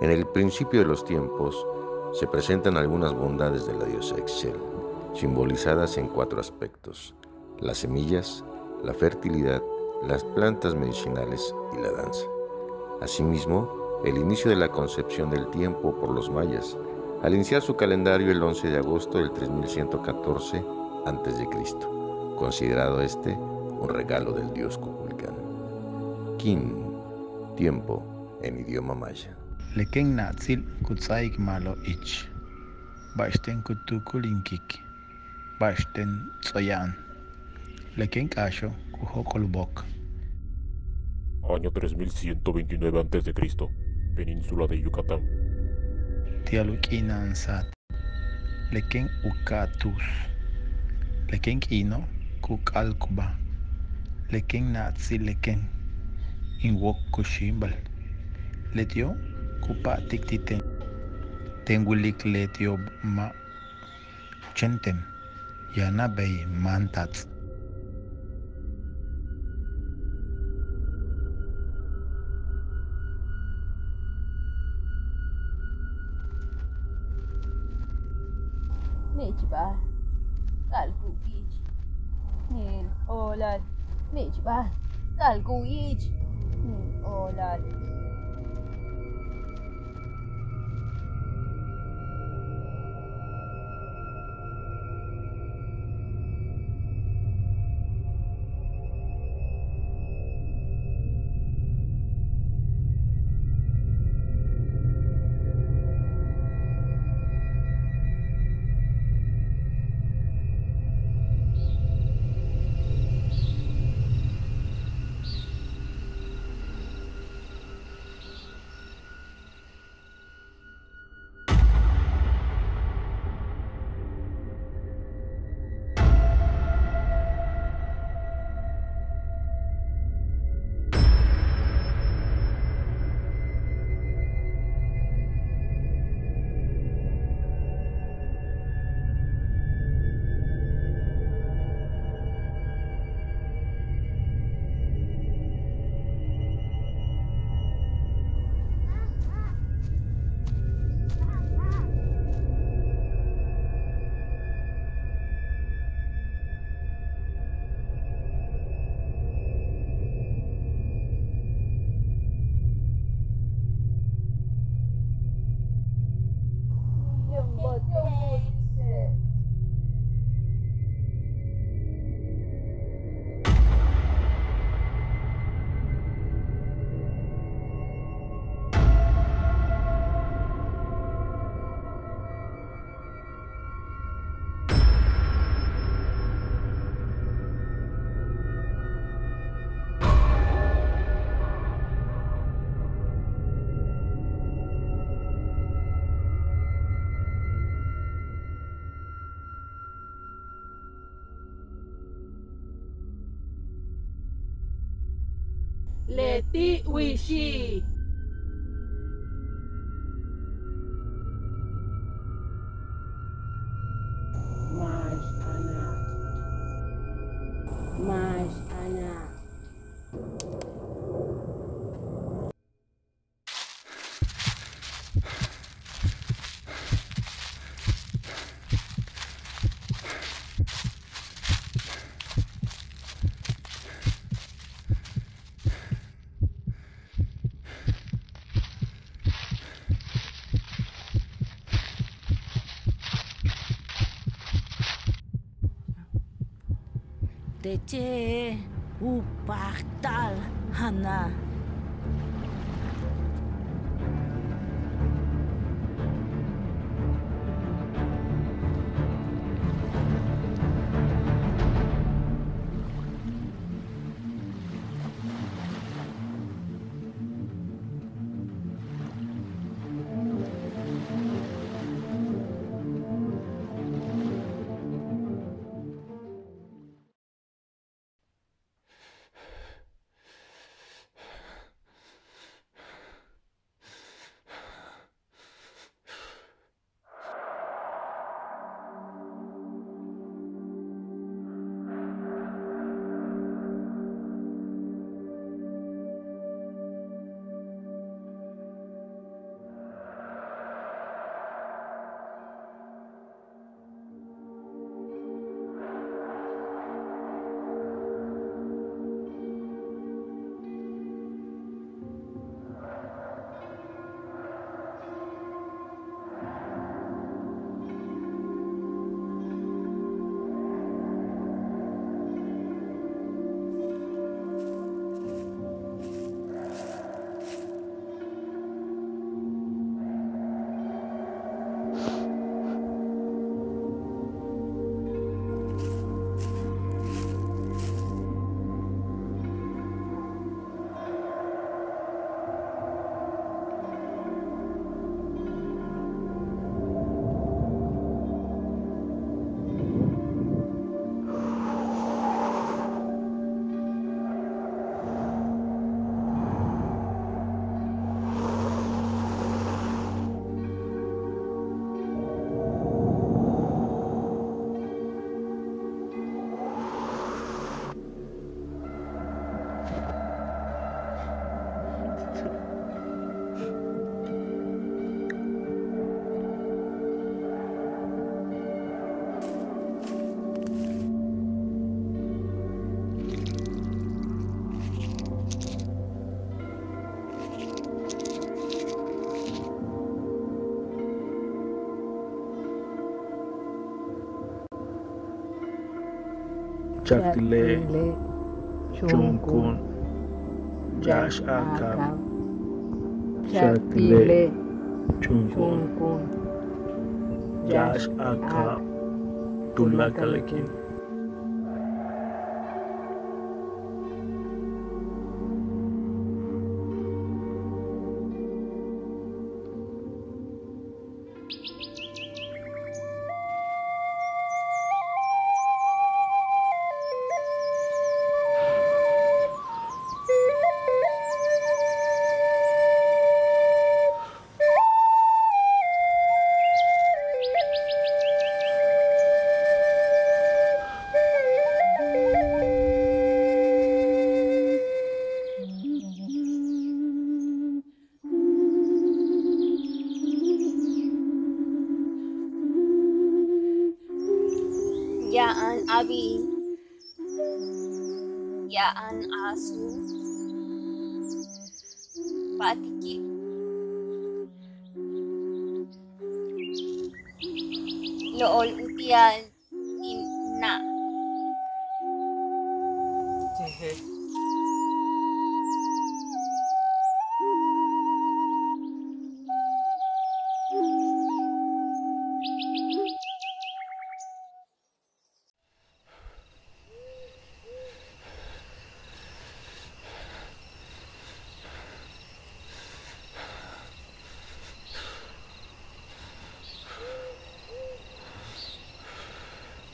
En el principio de los tiempos se presentan algunas bondades de la diosa Excel, simbolizadas en cuatro aspectos, las semillas, la fertilidad, las plantas medicinales y la danza. Asimismo, el inicio de la concepción del tiempo por los mayas, al iniciar su calendario el 11 de agosto del 3114 a.C., considerado este un regalo del dios Kukulkan. Kin, tiempo en idioma maya. Leken natzil kutsaik malo ich. Basten kutukulinkik. Basten tsoyan. Leken kasho kuhokolbok. Año 3129 a.C., península de Yucatán. Tialukinansat. Leken ukatus. Leken kino kukalkuba. Leken natsi leken. Inwok kushimbal. Letio kupa tiktiten tengulik let yob ma chentem yana bay mantat نجبال قلقو يجي نيل أولاد نجبال قلقو يجي نيل أولاد Leti Wishi. 넷째 오빡딸 하나. Chakile, Chunkun, Josh Akab, Chakile, Chunkun, Josh Akab, Tulakalakin. Yaan Abi. Yaan Asu. Patiki. Lool Utian.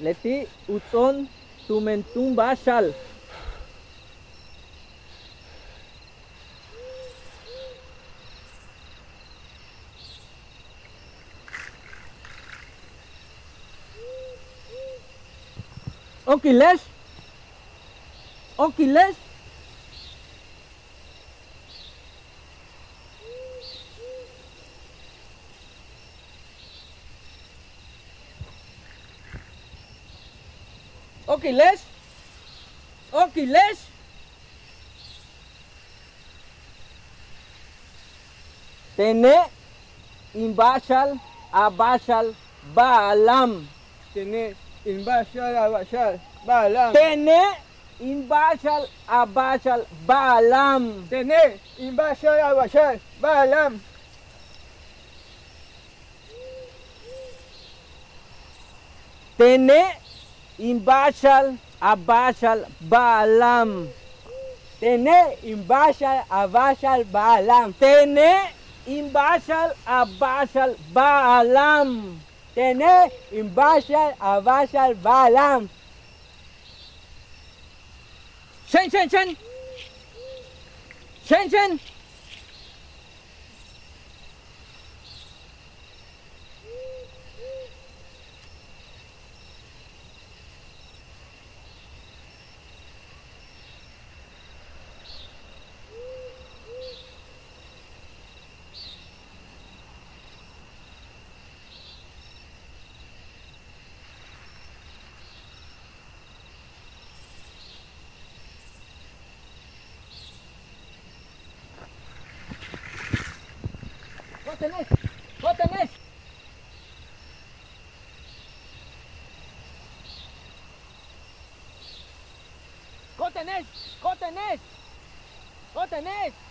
Leti uton tumentum bashal. Okiles? Okiles? Okiles? Okiles? Tene imbashal abashal baalam. Tene imbashal abashal baalam. Tene imbashal abashal baalam. Tene imbashal abashal baalam. Imbashal Abashal baalam. Tene Imbashal Abashal baalam. Tene Imbashal Abashal baalam. Tene Imbashal Abashal baalam. Shen Shen Shen. Shen Shen. tenés, vos tenés. Vos tenés, vos tenés, vos tenés.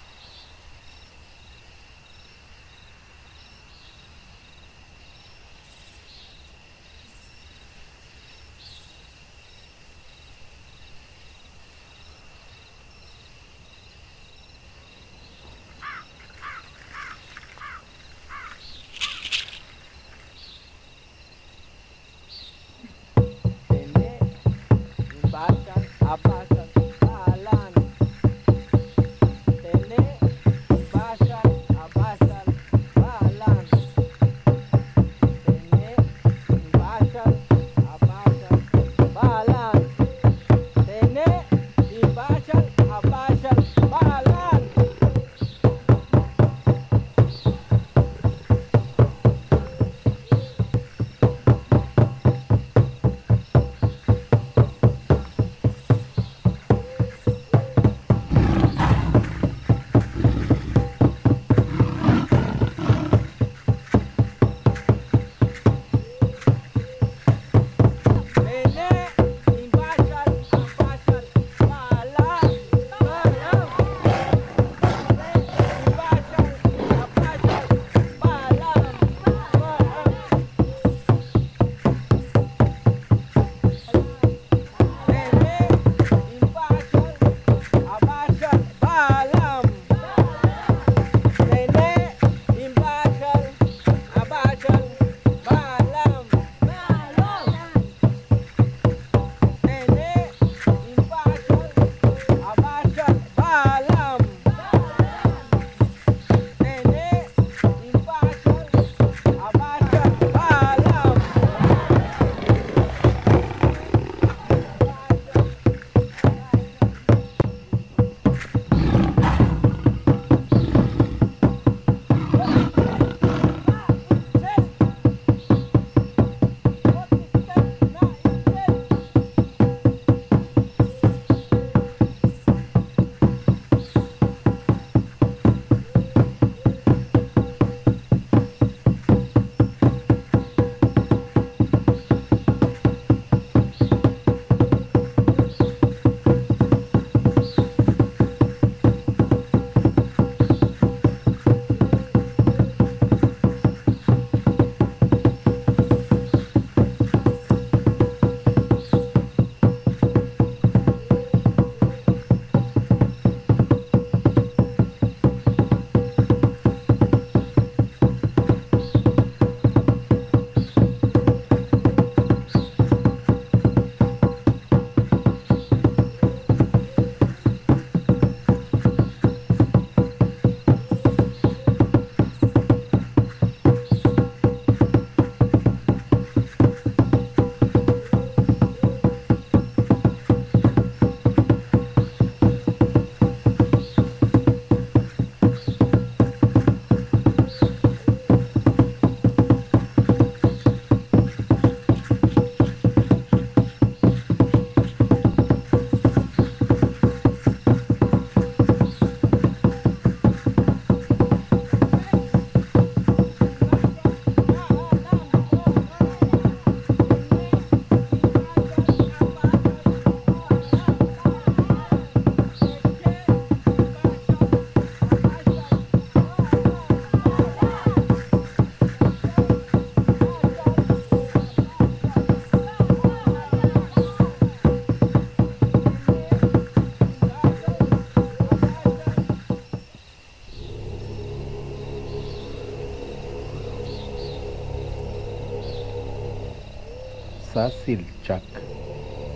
Sasilchak,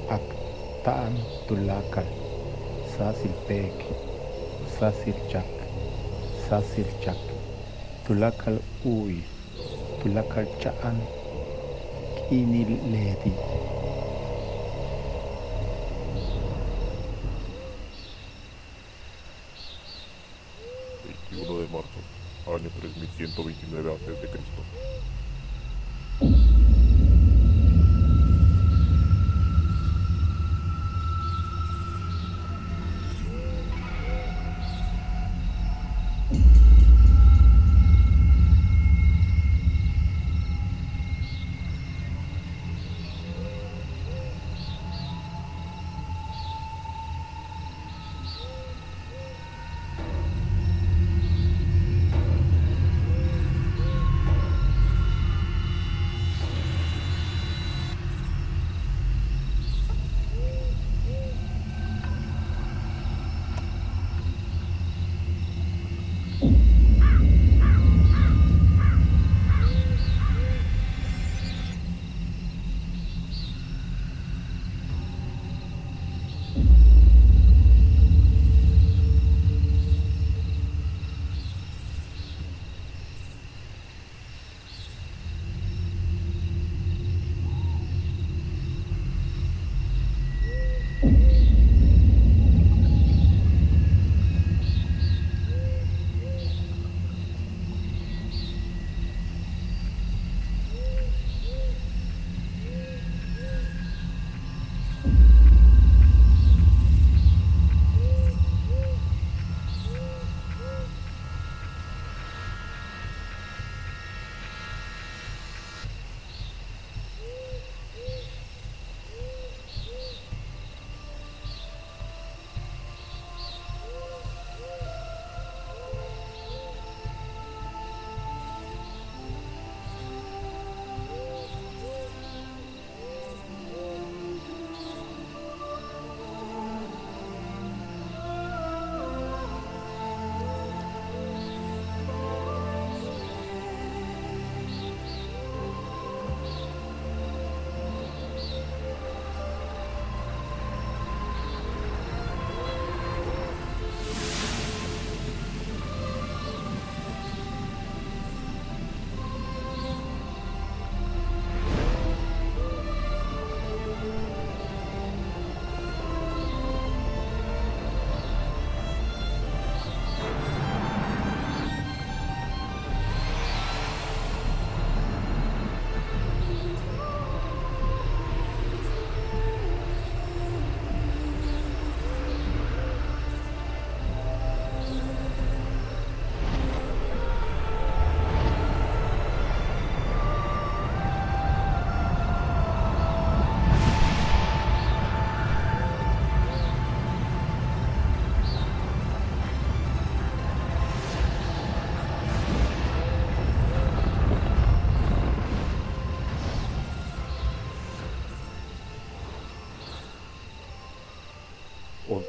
Aktaan Tulakal, Sasilpek, Sasilchak, Sasilchak, Tulakal Uy, Tulakal Chaan, Kiniledi.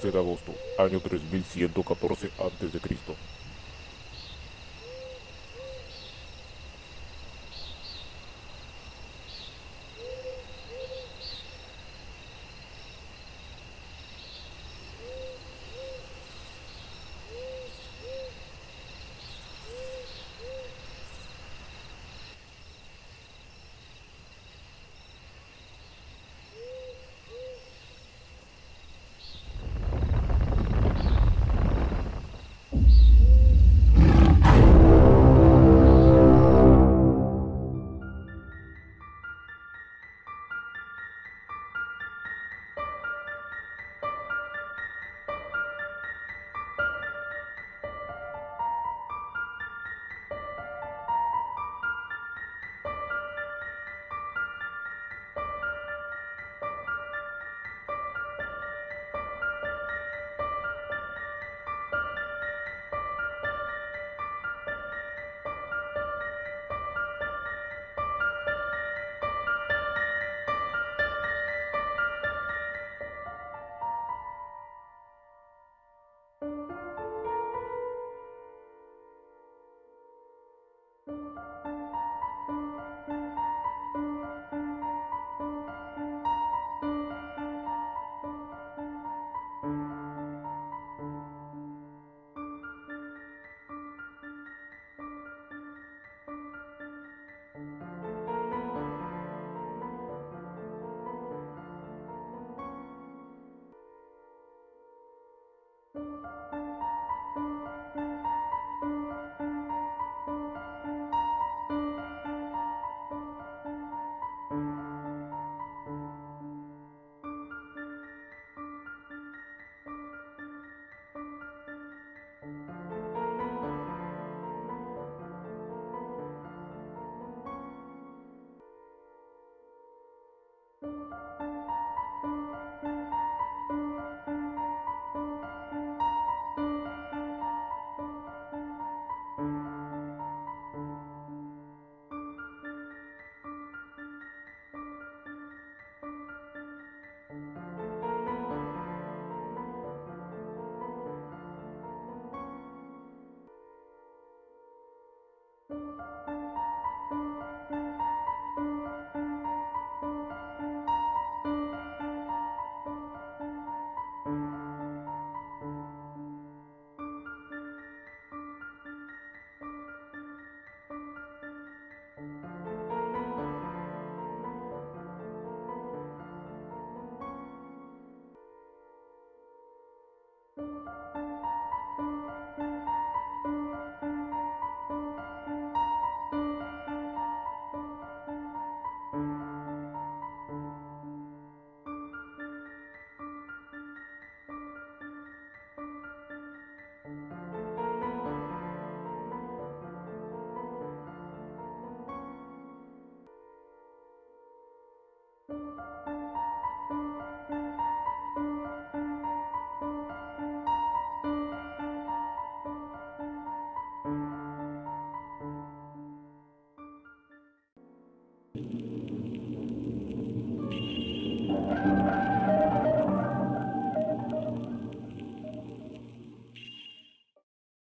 De agosto, año 3114 a.C.